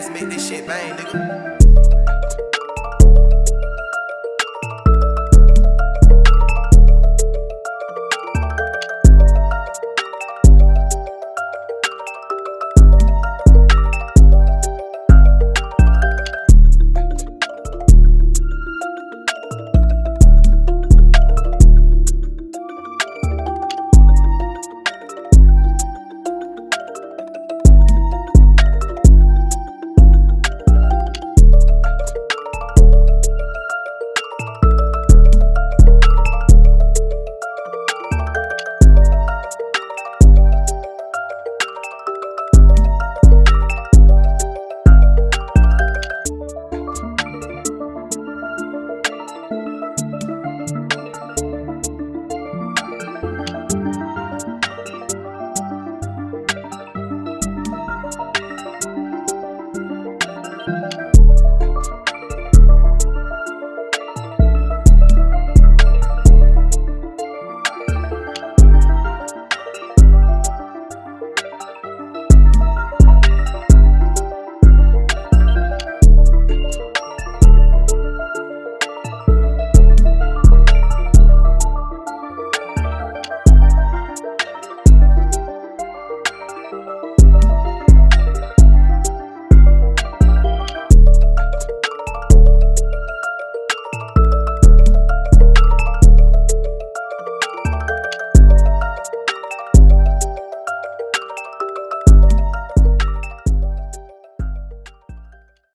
ass, make this shit bang, nigga.